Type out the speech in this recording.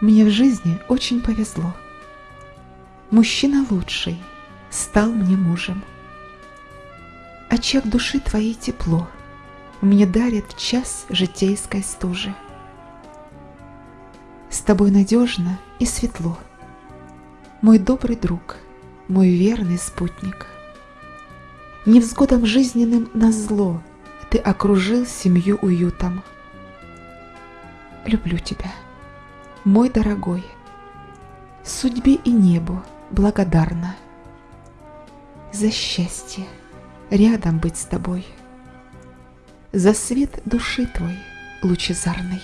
Мне в жизни очень повезло. Мужчина лучший стал мне мужем. Очаг души твоей тепло Мне дарит час житейской стужи. С тобой надежно и светло, Мой добрый друг, мой верный спутник. Невзгодам жизненным назло Ты окружил семью уютом. Люблю тебя, мой дорогой, Судьбе и небу благодарна За счастье рядом быть с тобой, За свет души твой лучезарный.